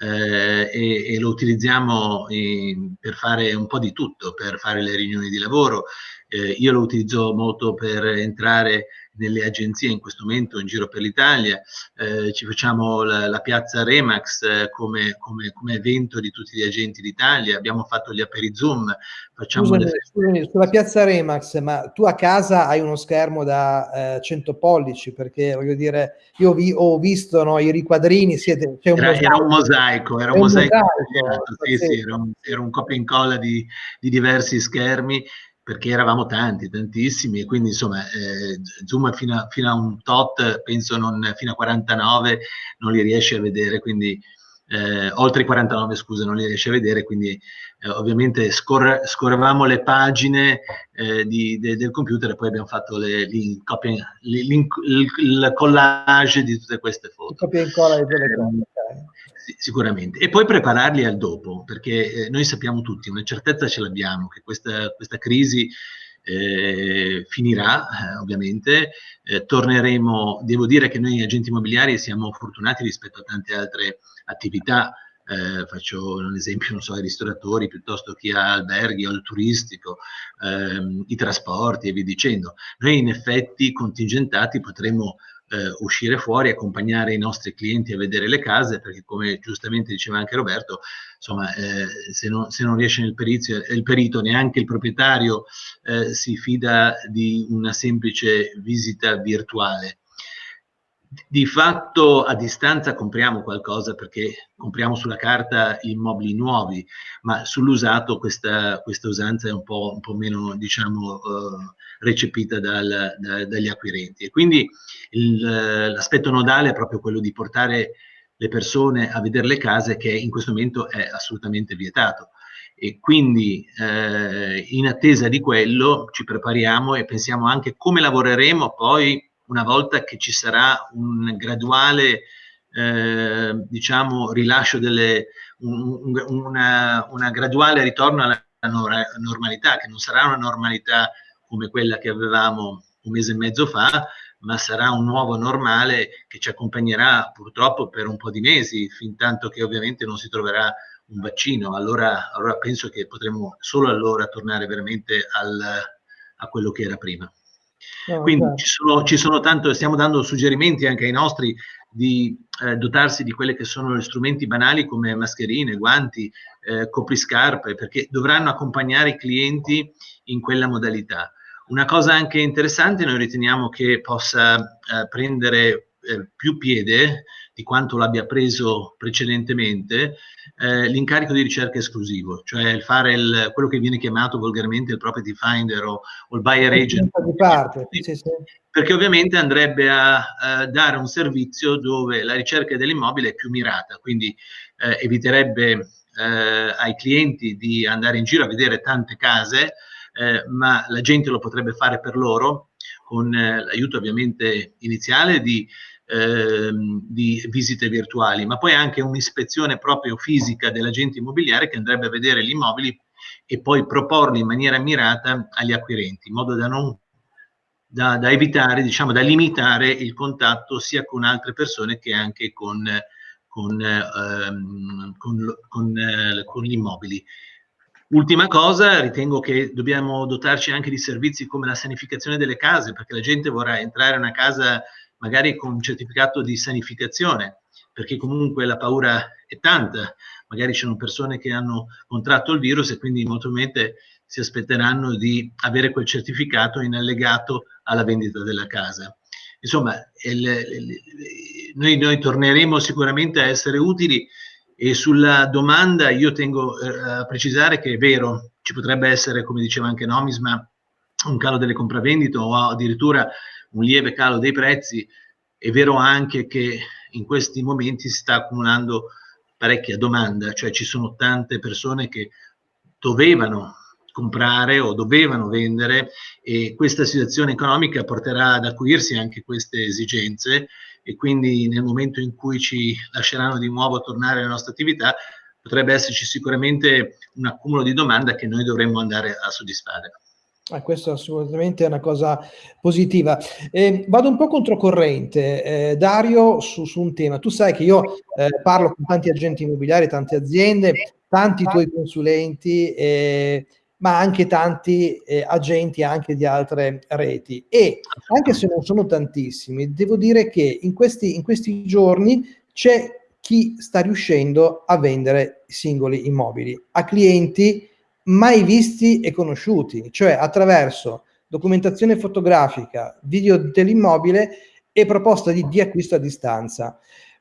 eh, e, e, lo utilizziamo in, per fare un po' di tutto, per fare le riunioni di lavoro. Eh, io lo utilizzo molto per entrare nelle agenzie in questo momento in giro per l'Italia, eh, ci facciamo la, la piazza Remax eh, come, come, come, evento di tutti gli agenti d'Italia, abbiamo fatto gli Zoom, facciamo scusami, le... scusami, sulla piazza Remax, ma tu a casa hai uno schermo da eh, 100 pollici, perché voglio dire, io vi, ho visto no, i riquadrini, siete, c'è un era. Era un mosaico, era un mosaico, mosaico sì, sì, era, un, era un copia e incolla di, di diversi schermi perché eravamo tanti, tantissimi, e quindi insomma eh, Zoom fino a, fino a, un tot, penso non, fino a 49 non li riesce a vedere, quindi eh, oltre i 49 scusa non li riesce a vedere, quindi eh, ovviamente scorre, scorrevamo le pagine eh, di, de, del computer e poi abbiamo fatto le, il, il, collage di tutte queste foto. Copia e incolla di quelle sicuramente. E poi prepararli al dopo, perché eh, noi sappiamo tutti, una certezza ce l'abbiamo, che questa, questa crisi eh, finirà, eh, ovviamente, eh, torneremo, devo dire che noi agenti immobiliari siamo fortunati rispetto a tante altre attività, eh, faccio un esempio, non so, ai ristoratori piuttosto che a alberghi o al turistico, ehm, i trasporti e via dicendo. Noi in effetti contingentati potremo eh, uscire fuori, accompagnare i nostri clienti a vedere le case, perché come giustamente diceva anche Roberto, insomma, eh, se, non, se, non, riesce nel perizio, il perito, neanche il proprietario eh, si fida di una semplice visita virtuale di fatto a distanza compriamo qualcosa perché compriamo sulla carta immobili nuovi, ma sull'usato questa, questa, usanza è un po', un po meno diciamo, uh, recepita dal, da, dagli acquirenti. E quindi l'aspetto nodale è proprio quello di portare le persone a vedere le case che in questo momento è assolutamente vietato. E quindi eh, in attesa di quello ci prepariamo e pensiamo anche come lavoreremo poi una volta che ci sarà un graduale eh, diciamo rilascio delle un, una, una, graduale ritorno alla normalità che non sarà una normalità come quella che avevamo un mese e mezzo fa ma sarà un nuovo normale che ci accompagnerà purtroppo per un po' di mesi fin tanto che ovviamente non si troverà un vaccino. Allora, allora penso che potremo solo allora tornare veramente al, a quello che era prima No, Quindi certo. ci, sono, ci sono tanto, stiamo dando suggerimenti anche ai nostri di eh, dotarsi di quelli che sono gli strumenti banali come mascherine, guanti, eh, copriscarpe, perché dovranno accompagnare i clienti in quella modalità. Una cosa anche interessante, noi riteniamo che possa eh, prendere eh, più piede di quanto l'abbia preso precedentemente, eh, l'incarico di ricerca esclusivo, cioè il fare il, quello che viene chiamato volgarmente il property finder o, o il buyer agent. Di parte, sì, sì. Perché ovviamente andrebbe a, a, dare un servizio dove la ricerca dell'immobile è più mirata, quindi eh, eviterebbe eh, ai clienti di andare in giro a vedere tante case, eh, ma la gente lo potrebbe fare per loro con eh, l'aiuto ovviamente iniziale di ehm, di visite virtuali, ma poi anche un'ispezione proprio fisica dell'agente immobiliare che andrebbe a vedere gli immobili e poi proporli in maniera mirata agli acquirenti, in modo da non da, da, evitare, diciamo, da limitare il contatto sia con altre persone che anche con, con, ehm, con, con, eh, gli immobili. Ultima cosa, ritengo che dobbiamo dotarci anche di servizi come la sanificazione delle case, perché la gente vorrà entrare in una casa magari con un certificato di sanificazione, perché comunque la paura è tanta, magari ci sono persone che hanno contratto il virus e quindi molto probabilmente si aspetteranno di avere quel certificato in allegato alla vendita della casa. Insomma, il, il, noi, noi, torneremo sicuramente a essere utili e sulla domanda io tengo eh, a precisare che è vero, ci potrebbe essere, come diceva anche Nomisma, un calo delle compravendite o addirittura un lieve calo dei prezzi, è vero anche che in questi momenti si sta accumulando parecchia domanda, cioè ci sono tante persone che dovevano comprare o dovevano vendere e questa situazione economica porterà ad acuirsi anche queste esigenze e quindi nel momento in cui ci lasceranno di nuovo tornare alla nostra attività potrebbe esserci sicuramente un accumulo di domanda che noi dovremmo andare a soddisfare. Eh, questo assolutamente è una cosa positiva. Eh, vado un po' controcorrente, eh, Dario, su, su, un tema. Tu sai che io eh, parlo con tanti agenti immobiliari, tante aziende, tanti tuoi consulenti, eh, ma anche tanti eh, agenti anche di altre reti. E anche se non sono tantissimi, devo dire che in questi, in questi giorni c'è chi sta riuscendo a vendere singoli immobili a clienti mai visti e conosciuti, cioè attraverso documentazione fotografica, video dell'immobile e proposta di, di acquisto a distanza.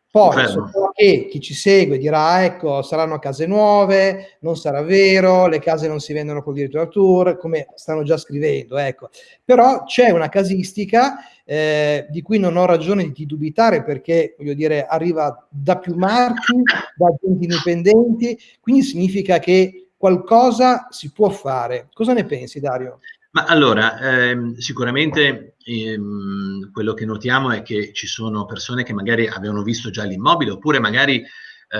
Poi so che chi ci segue dirà ecco saranno case nuove, non sarà vero, le case non si vendono col virtual tour, come stanno già scrivendo, ecco. Però c'è una casistica eh, di cui non ho ragione di dubitare perché, voglio dire, arriva da più marchi, da agenti indipendenti, quindi significa che qualcosa si può fare. Cosa ne pensi, Dario? Ma allora, ehm, sicuramente ehm, quello che notiamo è che ci sono persone che magari avevano visto già l'immobile oppure magari eh,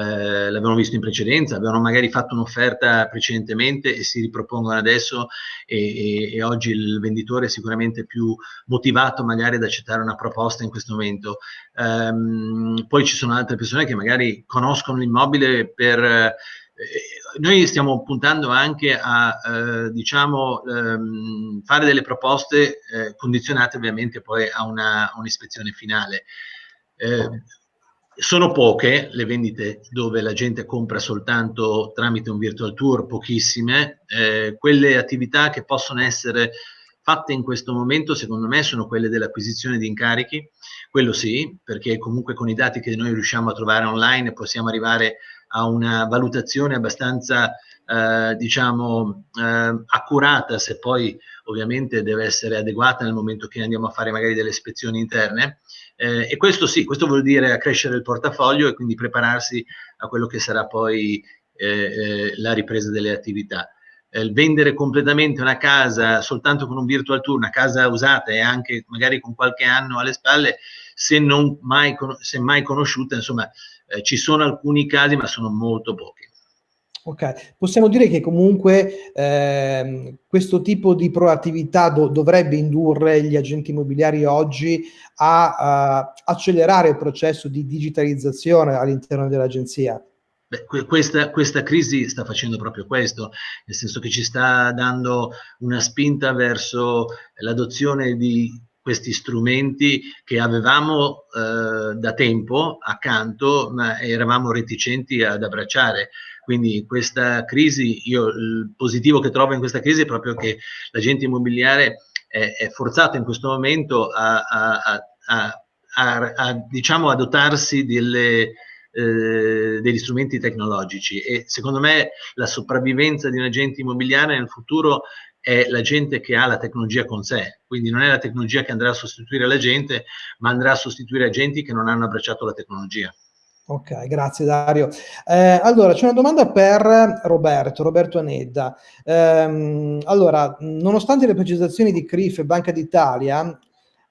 l'avevano visto in precedenza, avevano magari fatto un'offerta precedentemente e si ripropongono adesso e, e, e, oggi il venditore è sicuramente più motivato magari ad accettare una proposta in questo momento. Um, poi ci sono altre persone che magari conoscono l'immobile per eh, noi stiamo puntando anche a eh, diciamo, ehm, fare delle proposte eh, condizionate ovviamente poi a, una, un'ispezione finale. Eh, sono poche le vendite dove la gente compra soltanto tramite un virtual tour, pochissime. Eh, quelle attività che possono essere fatte in questo momento, secondo me, sono quelle dell'acquisizione di incarichi. Quello sì, perché comunque con i dati che noi riusciamo a trovare online possiamo arrivare a una valutazione abbastanza eh, diciamo eh, accurata se poi ovviamente deve essere adeguata nel momento che andiamo a fare magari delle ispezioni interne. Eh, e questo sì, questo vuol dire accrescere il portafoglio e quindi prepararsi a quello che sarà poi eh, eh, la ripresa delle attività. Il vendere completamente una casa soltanto con un virtual tour, una casa usata e anche magari con qualche anno alle spalle, se non mai, se mai conosciuta, insomma, eh, ci sono alcuni casi, ma sono molto pochi. Ok, possiamo dire che comunque eh, questo tipo di proattività do dovrebbe indurre gli agenti immobiliari oggi a, a accelerare il processo di digitalizzazione all'interno dell'agenzia. Questa, questa, crisi sta facendo proprio questo, nel senso che ci sta dando una spinta verso l'adozione di questi strumenti che avevamo eh, da tempo accanto, ma eravamo reticenti ad abbracciare. Quindi questa crisi, io il positivo che trovo in questa crisi è proprio che l'agente immobiliare è, è forzato in questo momento a, a, a, a diciamo, dotarsi delle, eh, degli strumenti tecnologici e secondo me la sopravvivenza di un agente immobiliare nel futuro è la gente che ha la tecnologia con sé, quindi non è la tecnologia che andrà a sostituire la gente, ma andrà a sostituire agenti che non hanno abbracciato la tecnologia. Ok, grazie Dario. Eh, allora, c'è una domanda per Roberto, Roberto Anedda. Eh, allora, nonostante le precisazioni di CRIF e Banca d'Italia,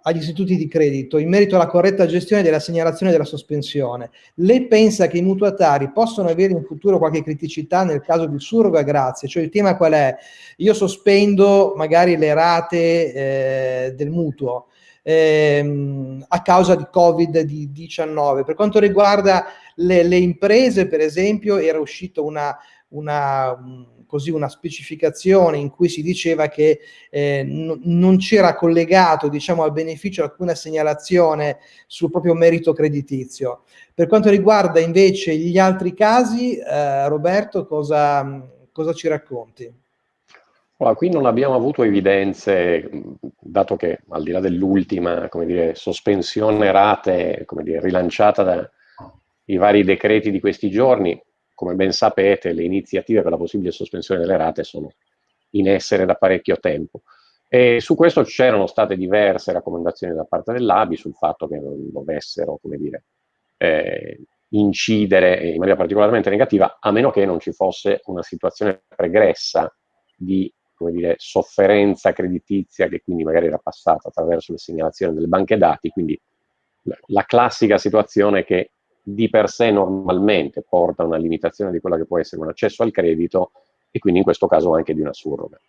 agli istituti di credito in merito alla corretta gestione della segnalazione della sospensione. Lei pensa che i mutuatari possono avere in futuro qualche criticità nel caso di surroga grazie? Cioè il tema qual è? Io sospendo magari le rate eh, del mutuo ehm, a causa di Covid-19. Per quanto riguarda le, le, imprese, per esempio, era uscita una, una così una specificazione in cui si diceva che eh, non c'era collegato diciamo, al beneficio alcuna segnalazione sul proprio merito creditizio. Per quanto riguarda invece gli altri casi, eh, Roberto, cosa, cosa ci racconti? Allora, qui non abbiamo avuto evidenze, dato che al di là dell'ultima sospensione rate dire, rilanciata dai vari decreti di questi giorni, come ben sapete, le iniziative per la possibile sospensione delle rate sono in essere da parecchio tempo. E su questo c'erano state diverse raccomandazioni da parte dell'ABI sul fatto che non dovessero, come dire, eh, incidere in maniera particolarmente negativa, a meno che non ci fosse una situazione pregressa di come dire, sofferenza creditizia che quindi magari era passata attraverso le segnalazioni delle banche dati, quindi la classica situazione che di per sé normalmente porta a una limitazione di quella che può essere un accesso al credito e quindi in questo caso anche di una surroga.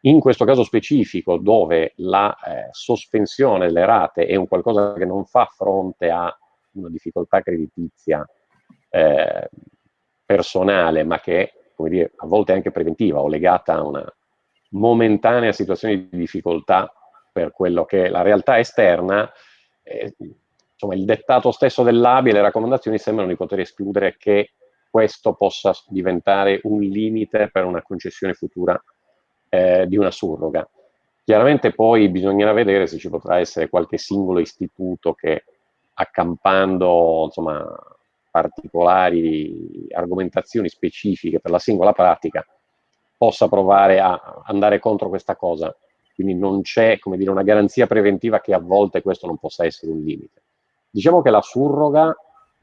In questo caso specifico, dove la eh, sospensione delle rate è un qualcosa che non fa fronte a una difficoltà creditizia eh, personale, ma che come dire, a volte anche preventiva o legata a una momentanea situazione di difficoltà per quello che è la realtà esterna, eh, insomma, il dettato stesso dell'ABI e le raccomandazioni sembrano di poter escludere che questo possa diventare un limite per una concessione futura eh, di una surroga. Chiaramente poi bisognerà vedere se ci potrà essere qualche singolo istituto che accampando insomma, particolari argomentazioni specifiche per la singola pratica possa provare a andare contro questa cosa. Quindi non c'è, una garanzia preventiva che a volte questo non possa essere un limite. Diciamo che la surroga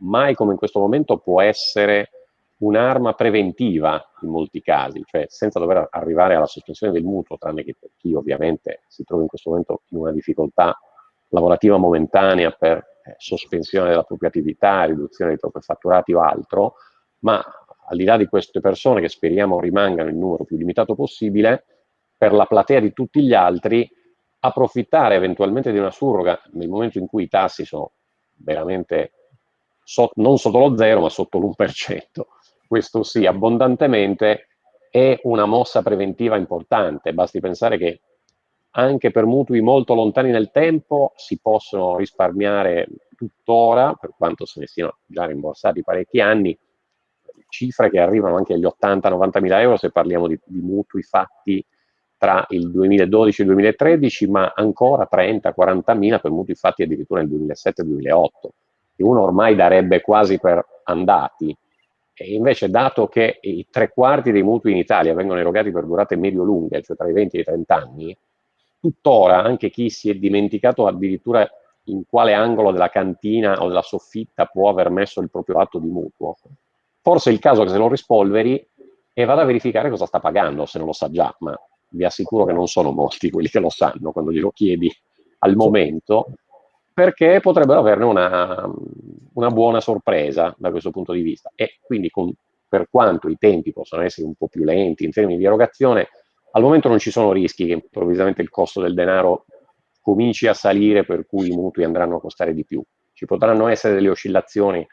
mai come in questo momento può essere un'arma preventiva in molti casi, cioè senza dover arrivare alla sospensione del mutuo, tranne che per chi ovviamente si trova in questo momento in una difficoltà lavorativa momentanea per eh, sospensione della propria attività, riduzione dei propri fatturati o altro, ma al di là di queste persone che speriamo rimangano il numero più limitato possibile, per la platea di tutti gli altri, approfittare eventualmente di una surroga nel momento in cui i tassi sono veramente so, non sotto lo zero, ma sotto l'1%, questo sì, abbondantemente, è una mossa preventiva importante. Basti pensare che anche per mutui molto lontani nel tempo si possono risparmiare tuttora, per quanto se ne siano già rimborsati parecchi anni, cifre che arrivano anche agli 80-90 mila euro se parliamo di, di, mutui fatti tra il 2012 e il 2013, ma ancora 30-40 mila per mutui fatti addirittura nel 2007-2008, che uno ormai darebbe quasi per andati. E invece, dato che i tre quarti dei mutui in Italia vengono erogati per durate medio-lunghe, cioè tra i 20 e i 30 anni, tuttora anche chi si è dimenticato addirittura in quale angolo della cantina o della soffitta può aver messo il proprio atto di mutuo, forse è il caso che se lo rispolveri e vada a verificare cosa sta pagando, se non lo sa già, ma vi assicuro che non sono molti quelli che lo sanno quando glielo chiedi al momento, perché potrebbero averne una, una buona sorpresa da questo punto di vista. E quindi con, per quanto i tempi possono essere un po' più lenti in termini di erogazione, al momento non ci sono rischi che improvvisamente il costo del denaro cominci a salire per cui i mutui andranno a costare di più. Ci potranno essere delle oscillazioni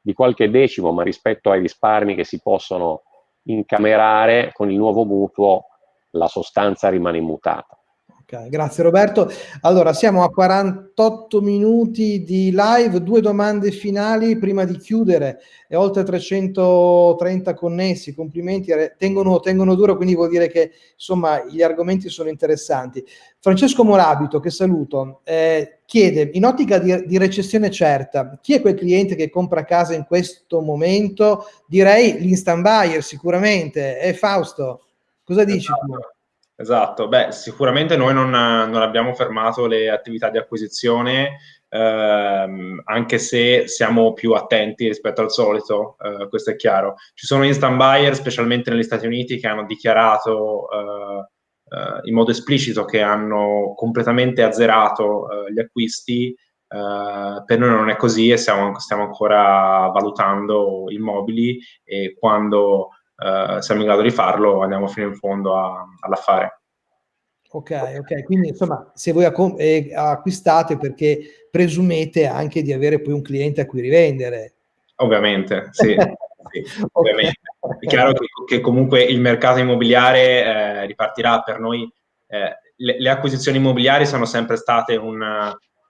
di qualche decimo, ma rispetto ai risparmi che si possono incamerare con il nuovo mutuo la sostanza rimane immutata. Okay, grazie Roberto. Allora, siamo a 48 minuti di live, due domande finali prima di chiudere e oltre 330 connessi, complimenti, eh, tengono, tengono duro, quindi vuol dire che insomma gli argomenti sono interessanti. Francesco Morabito, che saluto, eh, chiede, in ottica di, di, recessione certa, chi è quel cliente che compra casa in questo momento? Direi l'instant buyer sicuramente, è Fausto, cosa dici? Esatto. Esatto, beh, sicuramente noi non, non abbiamo fermato le attività di acquisizione, ehm, anche se siamo più attenti rispetto al solito, eh, questo è chiaro. Ci sono instant buyer, specialmente negli Stati Uniti, che hanno dichiarato eh, eh, in modo esplicito che hanno completamente azzerato eh, gli acquisti. Eh, per noi non è così e stiamo, stiamo ancora valutando immobili e quando eh, siamo in grado di farlo, andiamo fino in fondo a, all'affare. Ok, ok, quindi insomma, se voi eh, acquistate perché presumete anche di avere poi un cliente a cui rivendere. Ovviamente, sì. (laughs) sì ovviamente. È chiaro che, che, comunque il mercato immobiliare eh, ripartirà per noi. Eh, le, le, acquisizioni immobiliari sono sempre state un,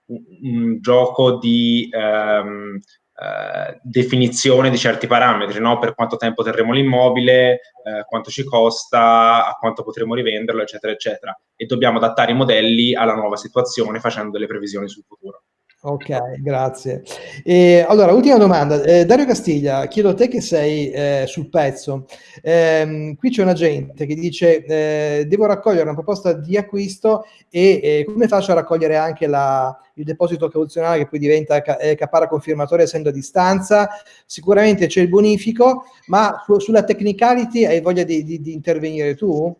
un, un gioco di ehm, eh, definizione di certi parametri, no? per quanto tempo terremo l'immobile, eh, quanto ci costa, a quanto potremo rivenderlo, eccetera, eccetera. E dobbiamo adattare i modelli alla nuova situazione facendo delle previsioni sul futuro. Ok, grazie. E, allora, ultima domanda. Eh, Dario Castiglia, chiedo a te che sei eh, sul pezzo. Eh, qui c'è un agente che dice eh, devo raccogliere una proposta di acquisto e come faccio a raccogliere anche la, il deposito cauzionale che poi diventa eh, capara confermatoria essendo a distanza? Sicuramente c'è il bonifico, ma su, sulla technicality hai voglia di, di, di intervenire tu?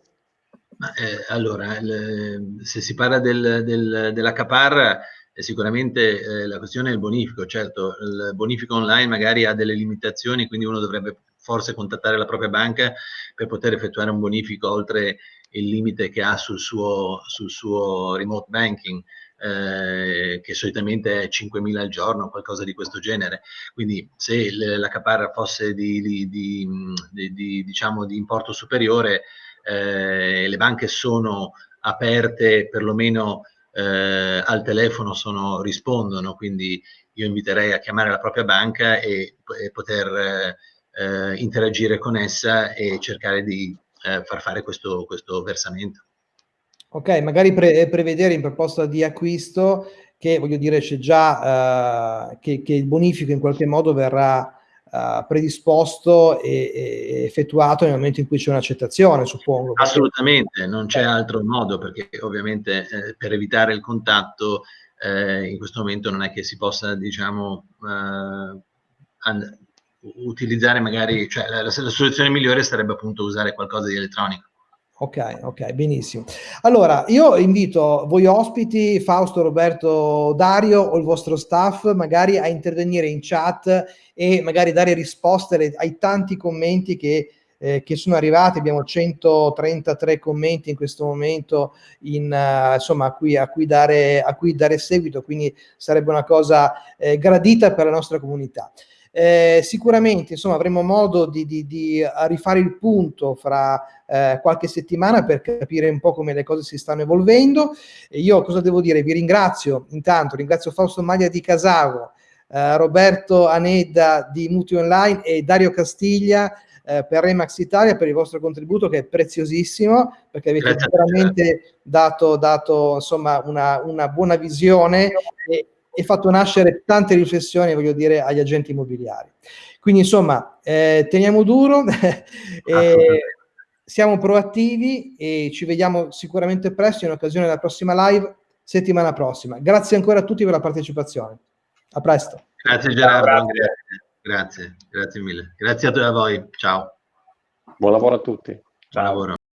Eh, allora, se si parla del, del, della caparra sicuramente eh, la questione è il bonifico, certo, il bonifico online magari ha delle limitazioni, quindi uno dovrebbe forse contattare la propria banca per poter effettuare un bonifico oltre il limite che ha sul suo, sul suo remote banking, eh, che solitamente è 5.000 al giorno, qualcosa di questo genere. Quindi se la caparra fosse di, di, di, di diciamo, importo superiore, eh, le banche sono aperte perlomeno eh, al telefono, sono, rispondono, quindi io inviterei a chiamare la propria banca e, e poter eh, interagire con essa e cercare di eh, far fare questo, questo versamento. Ok, magari pre prevedere in proposta di acquisto che, voglio dire, c'è già uh, che, che, il bonifico in qualche modo verrà uh, predisposto e, e, effettuato nel momento in cui c'è un'accettazione, suppongo. Assolutamente, non c'è altro modo perché ovviamente eh, per evitare il contatto eh, in questo momento non è che si possa, diciamo, uh, utilizzare magari, cioè la, la, soluzione migliore sarebbe appunto usare qualcosa di elettronico. Ok, ok, benissimo. Allora, io invito voi ospiti, Fausto, Roberto, Dario o il vostro staff, magari a intervenire in chat e magari dare risposte ai tanti commenti che, eh, che sono arrivati. Abbiamo 133 commenti in questo momento in, uh, insomma, a cui, a, cui dare, a cui dare seguito, quindi sarebbe una cosa eh, gradita per la nostra comunità. Eh, sicuramente insomma, avremo modo di, di, di rifare il punto fra eh, qualche settimana per capire un po' come le cose si stanno evolvendo. E io cosa devo dire? Vi ringrazio intanto, ringrazio Fausto Maglia di Casavo, eh, Roberto Anedda di Muti Online e Dario Castiglia eh, per Remax Italia per il vostro contributo che è preziosissimo perché avete Grazie veramente dato, dato insomma, una, una buona visione e, e fatto nascere tante riflessioni, voglio dire, agli agenti immobiliari. Quindi, insomma, eh, teniamo duro, (laughs) e siamo proattivi e ci vediamo sicuramente presto in occasione della prossima live, settimana prossima. Grazie ancora a tutti per la partecipazione. A presto. Grazie Gerardo, grazie, grazie, grazie mille. Grazie a, a voi, ciao. Buon lavoro a tutti. Ciao. Buon lavoro.